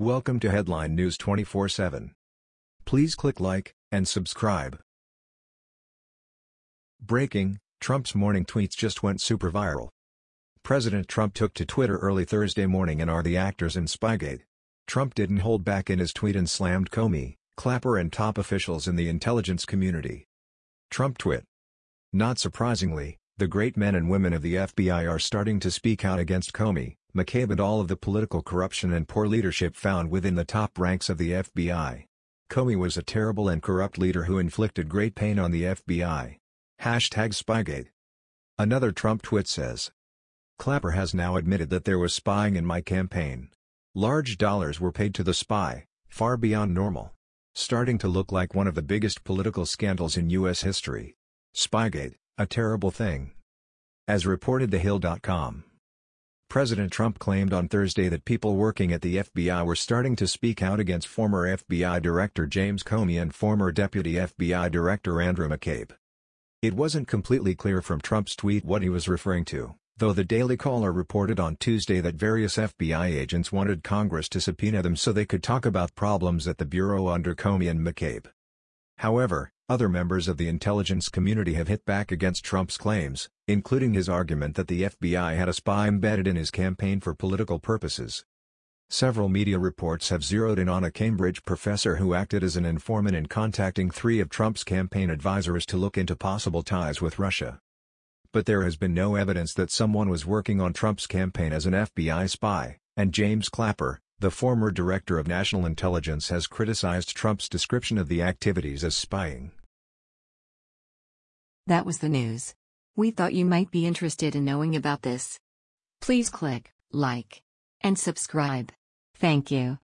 Welcome to Headline News 24/7. Please click like and subscribe. Breaking: Trump's morning tweets just went super viral. President Trump took to Twitter early Thursday morning and are the actors in Spygate. Trump didn't hold back in his tweet and slammed Comey, Clapper and top officials in the intelligence community. Trump twit. Not surprisingly, the great men and women of the FBI are starting to speak out against Comey, McCabe and all of the political corruption and poor leadership found within the top ranks of the FBI. Comey was a terrible and corrupt leader who inflicted great pain on the FBI. Hashtag Spygate. Another Trump tweet says. Clapper has now admitted that there was spying in my campaign. Large dollars were paid to the spy, far beyond normal. Starting to look like one of the biggest political scandals in U.S. history. Spygate, a terrible thing. As reported TheHill.com. President Trump claimed on Thursday that people working at the FBI were starting to speak out against former FBI Director James Comey and former Deputy FBI Director Andrew McCabe. It wasn't completely clear from Trump's tweet what he was referring to, though the Daily Caller reported on Tuesday that various FBI agents wanted Congress to subpoena them so they could talk about problems at the Bureau under Comey and McCabe. However, other members of the intelligence community have hit back against Trump's claims, including his argument that the FBI had a spy embedded in his campaign for political purposes. Several media reports have zeroed in on a Cambridge professor who acted as an informant in contacting three of Trump's campaign advisors to look into possible ties with Russia. But there has been no evidence that someone was working on Trump's campaign as an FBI spy, and James Clapper, the former director of national intelligence has criticized Trump's description of the activities as spying. That was the news. We thought you might be interested in knowing about this. Please click like and subscribe. Thank you.